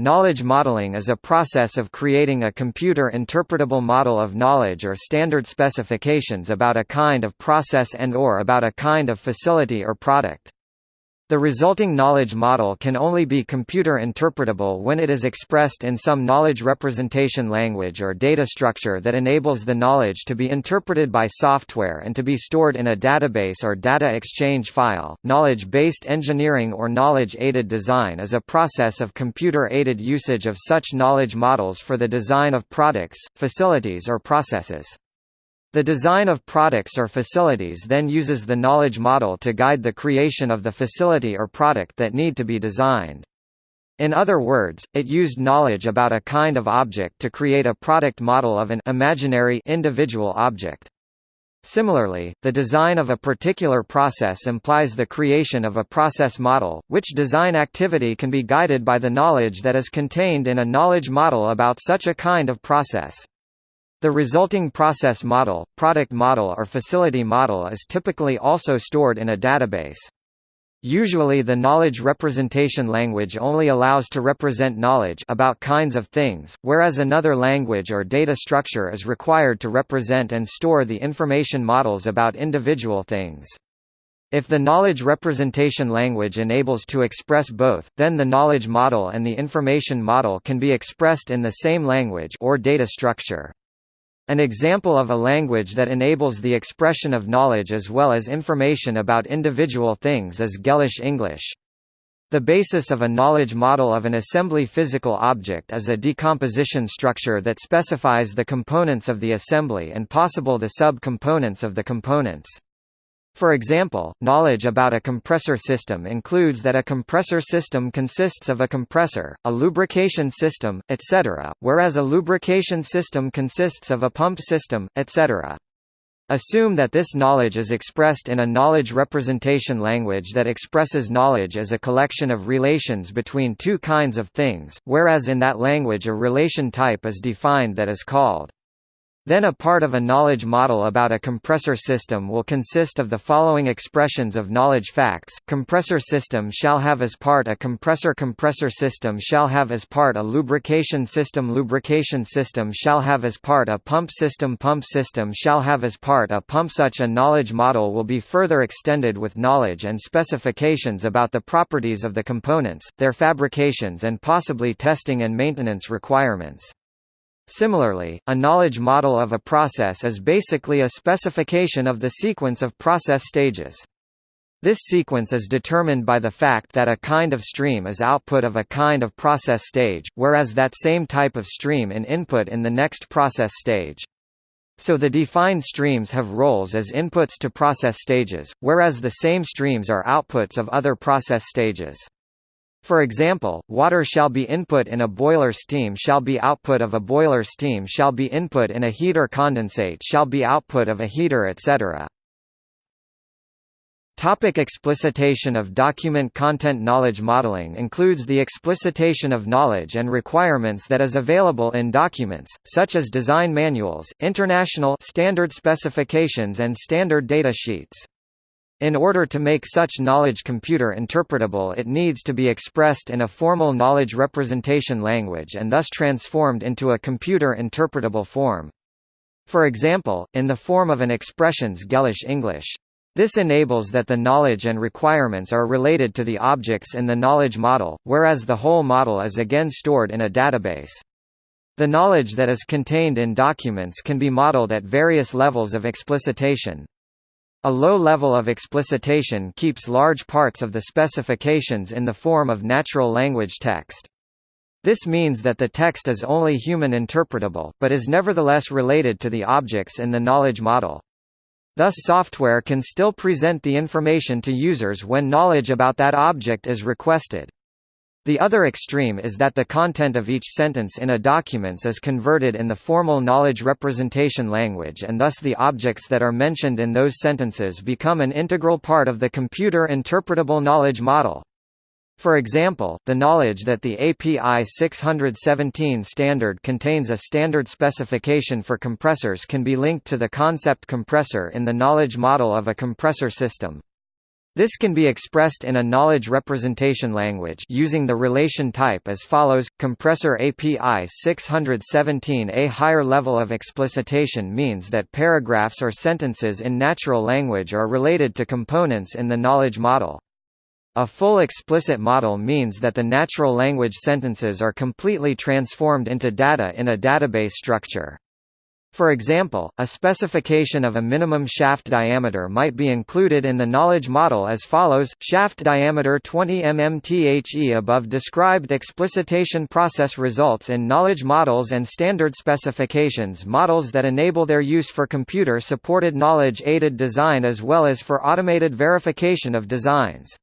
knowledge modeling is a process of creating a computer-interpretable model of knowledge or standard specifications about a kind of process and or about a kind of facility or product. The resulting knowledge model can only be computer interpretable when it is expressed in some knowledge representation language or data structure that enables the knowledge to be interpreted by software and to be stored in a database or data exchange file. Knowledge based engineering or knowledge aided design is a process of computer aided usage of such knowledge models for the design of products, facilities, or processes. The design of products or facilities then uses the knowledge model to guide the creation of the facility or product that need to be designed. In other words, it used knowledge about a kind of object to create a product model of an imaginary individual object. Similarly, the design of a particular process implies the creation of a process model, which design activity can be guided by the knowledge that is contained in a knowledge model about such a kind of process. The resulting process model, product model or facility model is typically also stored in a database. Usually the knowledge representation language only allows to represent knowledge about kinds of things, whereas another language or data structure is required to represent and store the information models about individual things. If the knowledge representation language enables to express both, then the knowledge model and the information model can be expressed in the same language or data structure. An example of a language that enables the expression of knowledge as well as information about individual things is Gellish English. The basis of a knowledge model of an assembly physical object is a decomposition structure that specifies the components of the assembly and possible the sub-components of the components. For example, knowledge about a compressor system includes that a compressor system consists of a compressor, a lubrication system, etc., whereas a lubrication system consists of a pump system, etc. Assume that this knowledge is expressed in a knowledge representation language that expresses knowledge as a collection of relations between two kinds of things, whereas in that language a relation type is defined that is called then a part of a knowledge model about a compressor system will consist of the following expressions of knowledge facts. Compressor system shall have as part a compressor compressor system shall have as part a lubrication system lubrication system shall have as part a pump system pump system shall have as part a pump such a knowledge model will be further extended with knowledge and specifications about the properties of the components, their fabrications and possibly testing and maintenance requirements. Similarly, a knowledge model of a process is basically a specification of the sequence of process stages. This sequence is determined by the fact that a kind of stream is output of a kind of process stage, whereas that same type of stream in input in the next process stage. So the defined streams have roles as inputs to process stages, whereas the same streams are outputs of other process stages. For example, water shall be input in a boiler steam shall be output of a boiler steam shall be input in a heater condensate shall be output of a heater etc. Topic explicitation of document content Knowledge modeling includes the explicitation of knowledge and requirements that is available in documents, such as design manuals, international standard specifications and standard data sheets. In order to make such knowledge computer interpretable it needs to be expressed in a formal knowledge representation language and thus transformed into a computer interpretable form. For example, in the form of an expressions Gellish English. This enables that the knowledge and requirements are related to the objects in the knowledge model, whereas the whole model is again stored in a database. The knowledge that is contained in documents can be modeled at various levels of explicitation. A low level of explicitation keeps large parts of the specifications in the form of natural language text. This means that the text is only human interpretable, but is nevertheless related to the objects in the knowledge model. Thus software can still present the information to users when knowledge about that object is requested. The other extreme is that the content of each sentence in a document is converted in the formal knowledge representation language and thus the objects that are mentioned in those sentences become an integral part of the computer interpretable knowledge model. For example, the knowledge that the API 617 standard contains a standard specification for compressors can be linked to the concept compressor in the knowledge model of a compressor system. This can be expressed in a knowledge representation language using the relation type as follows: compressor API 617 A higher level of explicitation means that paragraphs or sentences in natural language are related to components in the knowledge model. A full explicit model means that the natural language sentences are completely transformed into data in a database structure. For example, a specification of a minimum shaft diameter might be included in the knowledge model as follows, shaft diameter 20 mm The above described explicitation process results in knowledge models and standard specifications models that enable their use for computer-supported knowledge-aided design as well as for automated verification of designs.